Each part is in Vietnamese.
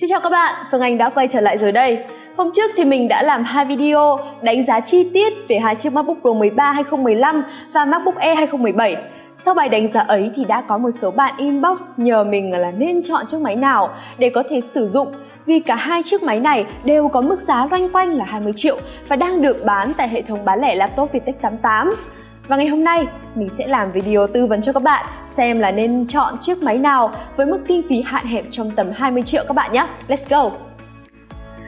Xin chào các bạn, Phương Anh đã quay trở lại rồi đây. Hôm trước thì mình đã làm hai video đánh giá chi tiết về hai chiếc MacBook Pro 13 2015 và MacBook Air 2017. Sau bài đánh giá ấy thì đã có một số bạn inbox nhờ mình là nên chọn chiếc máy nào để có thể sử dụng vì cả hai chiếc máy này đều có mức giá loanh quanh là 20 triệu và đang được bán tại hệ thống bán lẻ laptop Vietech 88. Và ngày hôm nay, mình sẽ làm video tư vấn cho các bạn xem là nên chọn chiếc máy nào với mức kinh phí hạn hẹp trong tầm 20 triệu các bạn nhé. Let's go!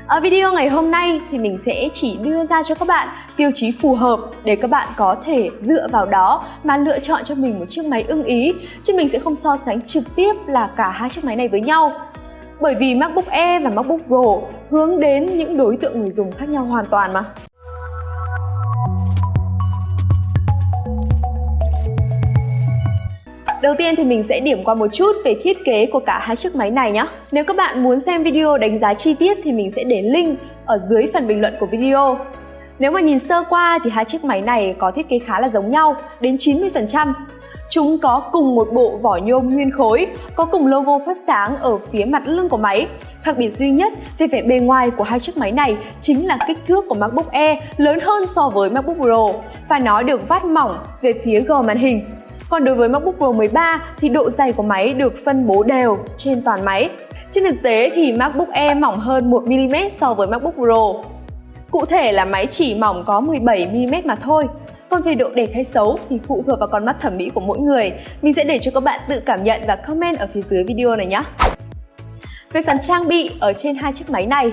Ở video ngày hôm nay thì mình sẽ chỉ đưa ra cho các bạn tiêu chí phù hợp để các bạn có thể dựa vào đó mà lựa chọn cho mình một chiếc máy ưng ý chứ mình sẽ không so sánh trực tiếp là cả hai chiếc máy này với nhau. Bởi vì MacBook Air và MacBook Pro hướng đến những đối tượng người dùng khác nhau hoàn toàn mà. Đầu tiên thì mình sẽ điểm qua một chút về thiết kế của cả hai chiếc máy này nhé. Nếu các bạn muốn xem video đánh giá chi tiết thì mình sẽ để link ở dưới phần bình luận của video. Nếu mà nhìn sơ qua thì hai chiếc máy này có thiết kế khá là giống nhau, đến 90%. Chúng có cùng một bộ vỏ nhôm nguyên khối, có cùng logo phát sáng ở phía mặt lưng của máy. Khác biệt duy nhất về vẻ bề ngoài của hai chiếc máy này chính là kích thước của MacBook Air lớn hơn so với MacBook Pro và nó được vát mỏng về phía gờ màn hình còn đối với MacBook Pro 13 thì độ dày của máy được phân bố đều trên toàn máy. Trên thực tế thì MacBook Air mỏng hơn 1mm so với MacBook Pro. Cụ thể là máy chỉ mỏng có 17mm mà thôi. Còn về độ đẹp hay xấu thì phụ thuộc vào con mắt thẩm mỹ của mỗi người. Mình sẽ để cho các bạn tự cảm nhận và comment ở phía dưới video này nhé. Về phần trang bị, ở trên hai chiếc máy này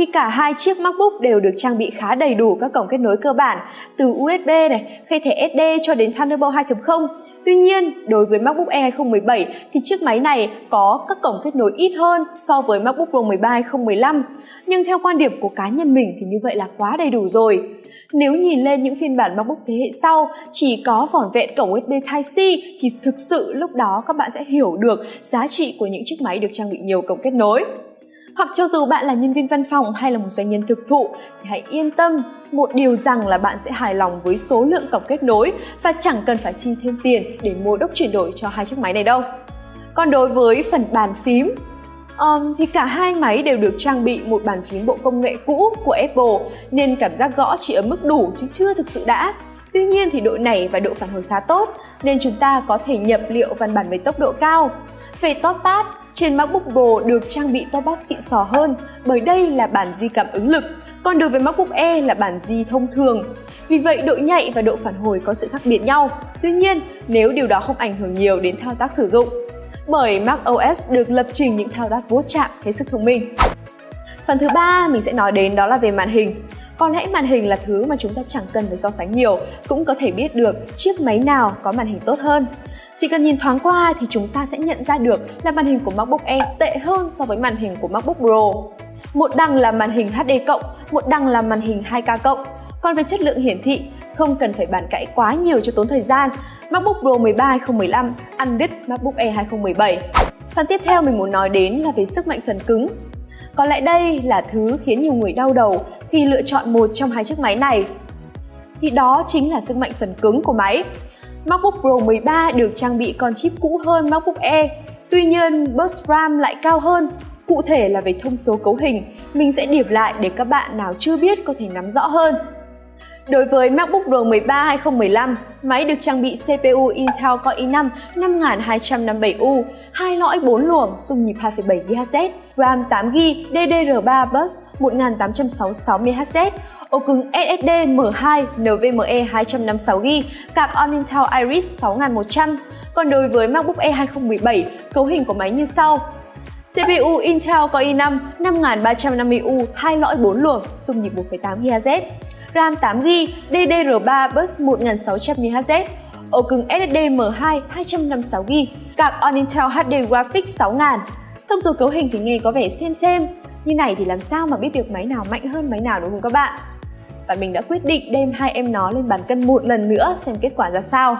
thì cả hai chiếc MacBook đều được trang bị khá đầy đủ các cổng kết nối cơ bản từ USB này, khe thẻ SD cho đến Thunderbolt 2.0. Tuy nhiên, đối với MacBook Air 2017 thì chiếc máy này có các cổng kết nối ít hơn so với MacBook Pro 13 2015. Nhưng theo quan điểm của cá nhân mình thì như vậy là quá đầy đủ rồi. Nếu nhìn lên những phiên bản MacBook thế hệ sau chỉ có vỏn vẹn cổng USB Type-C thì thực sự lúc đó các bạn sẽ hiểu được giá trị của những chiếc máy được trang bị nhiều cổng kết nối. Hoặc cho dù bạn là nhân viên văn phòng hay là một doanh nhân thực thụ thì hãy yên tâm một điều rằng là bạn sẽ hài lòng với số lượng cổng kết nối và chẳng cần phải chi thêm tiền để mua đốc chuyển đổi cho hai chiếc máy này đâu. Còn đối với phần bàn phím Um, thì cả hai máy đều được trang bị một bàn phím bộ công nghệ cũ của Apple nên cảm giác gõ chỉ ở mức đủ chứ chưa thực sự đã. Tuy nhiên thì độ này và độ phản hồi khá tốt nên chúng ta có thể nhập liệu văn bản với tốc độ cao. Về top pad trên MacBook Pro được trang bị toa bát xịn sò hơn bởi đây là bản di cảm ứng lực, còn đối với MacBook Air e là bản di thông thường. Vì vậy độ nhạy và độ phản hồi có sự khác biệt nhau. Tuy nhiên, nếu điều đó không ảnh hưởng nhiều đến thao tác sử dụng, bởi Mac OS được lập trình những thao tác vô chạm hết sức thông minh. Phần thứ ba mình sẽ nói đến đó là về màn hình. Có lẽ màn hình là thứ mà chúng ta chẳng cần phải so sánh nhiều, cũng có thể biết được chiếc máy nào có màn hình tốt hơn. Chỉ cần nhìn thoáng qua thì chúng ta sẽ nhận ra được là màn hình của MacBook Air tệ hơn so với màn hình của MacBook Pro. Một đằng là màn hình HD+, một đằng là màn hình 2K+. Còn về chất lượng hiển thị, không cần phải bàn cãi quá nhiều cho tốn thời gian. MacBook Pro 13 2015 ăn đứt MacBook Air 2017. Phần tiếp theo mình muốn nói đến là về sức mạnh phần cứng. Có lẽ đây là thứ khiến nhiều người đau đầu khi lựa chọn một trong hai chiếc máy này. Thì đó chính là sức mạnh phần cứng của máy. MacBook Pro 13 được trang bị con chip cũ hơn MacBook Air, tuy nhiên bus RAM lại cao hơn. Cụ thể là về thông số cấu hình, mình sẽ điểm lại để các bạn nào chưa biết có thể nắm rõ hơn. Đối với MacBook Pro 13 2015, máy được trang bị CPU Intel Core i5 5257U, hai lõi 4 luồng, xung nhịp 2,7 GHz, RAM 8GB, DDR3 bus 1866 MHz, ổ cứng SSD M2 NVMe 256GB, card Omnitel Intel Iris 6100. Còn đối với MacBook Air 2017, cấu hình của máy như sau. CPU Intel Core i5 5350U, hai lõi 4 luồng, xung nhịp 1.8GHz, RAM 8GB, DDR3 bus 1600 MHz, ổ cứng SSD M2 256GB, card Intel HD Graphics 6000. Thông số cấu hình thì nghe có vẻ xem xem, như này thì làm sao mà biết được máy nào mạnh hơn máy nào đúng không các bạn? Và mình đã quyết định đem hai em nó lên bàn cân một lần nữa xem kết quả ra sao.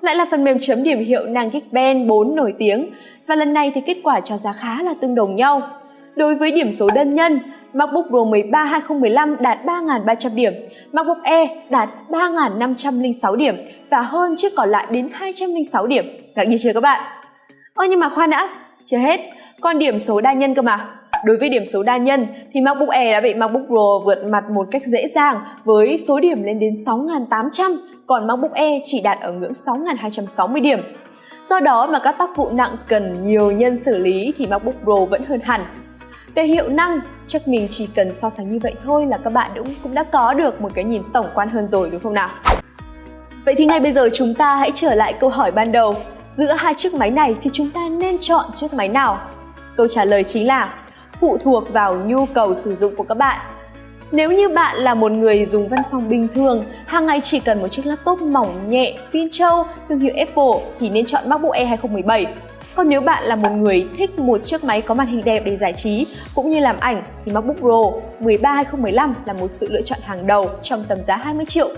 Lại là phần mềm chấm điểm hiệu nàng Geekbench 4 nổi tiếng và lần này thì kết quả cho ra khá là tương đồng nhau. Đối với điểm số đơn nhân, MacBook Pro 13 2015 đạt 3.300 điểm, MacBook Air đạt 3.506 điểm và hơn chiếc còn lại đến 206 điểm. Ngạc nhiên chưa các bạn? Ơ nhưng mà khoan đã, chưa hết, còn điểm số đa nhân cơ mà đối với điểm số đa nhân thì MacBook Air đã bị MacBook Pro vượt mặt một cách dễ dàng với số điểm lên đến 6.800, còn MacBook Air chỉ đạt ở ngưỡng 6.260 điểm. Do đó mà các tác vụ nặng cần nhiều nhân xử lý thì MacBook Pro vẫn hơn hẳn. Về hiệu năng, chắc mình chỉ cần so sánh như vậy thôi là các bạn cũng cũng đã có được một cái nhìn tổng quan hơn rồi đúng không nào? Vậy thì ngay bây giờ chúng ta hãy trở lại câu hỏi ban đầu. Giữa hai chiếc máy này thì chúng ta nên chọn chiếc máy nào? Câu trả lời chính là phụ thuộc vào nhu cầu sử dụng của các bạn. Nếu như bạn là một người dùng văn phòng bình thường, hàng ngày chỉ cần một chiếc laptop mỏng nhẹ, pin trâu, thương hiệu Apple thì nên chọn MacBook Air 2017. Còn nếu bạn là một người thích một chiếc máy có màn hình đẹp để giải trí cũng như làm ảnh thì MacBook Pro 13 2015 là một sự lựa chọn hàng đầu trong tầm giá 20 triệu.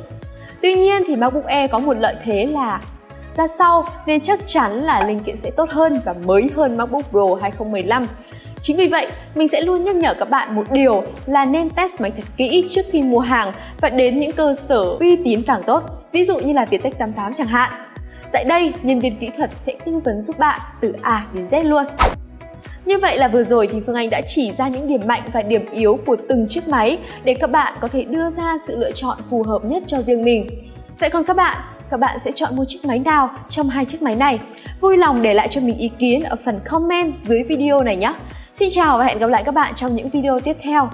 Tuy nhiên thì MacBook Air có một lợi thế là ra sau nên chắc chắn là linh kiện sẽ tốt hơn và mới hơn MacBook Pro 2015. Chính vì vậy, mình sẽ luôn nhắc nhở các bạn một điều là nên test máy thật kỹ trước khi mua hàng và đến những cơ sở uy tín càng tốt, ví dụ như là Viettech 88 chẳng hạn. Tại đây, nhân viên kỹ thuật sẽ tư vấn giúp bạn từ A đến Z luôn. Như vậy là vừa rồi thì Phương Anh đã chỉ ra những điểm mạnh và điểm yếu của từng chiếc máy để các bạn có thể đưa ra sự lựa chọn phù hợp nhất cho riêng mình. Vậy còn các bạn, các bạn sẽ chọn mua chiếc máy nào trong hai chiếc máy này? Vui lòng để lại cho mình ý kiến ở phần comment dưới video này nhé. Xin chào và hẹn gặp lại các bạn trong những video tiếp theo.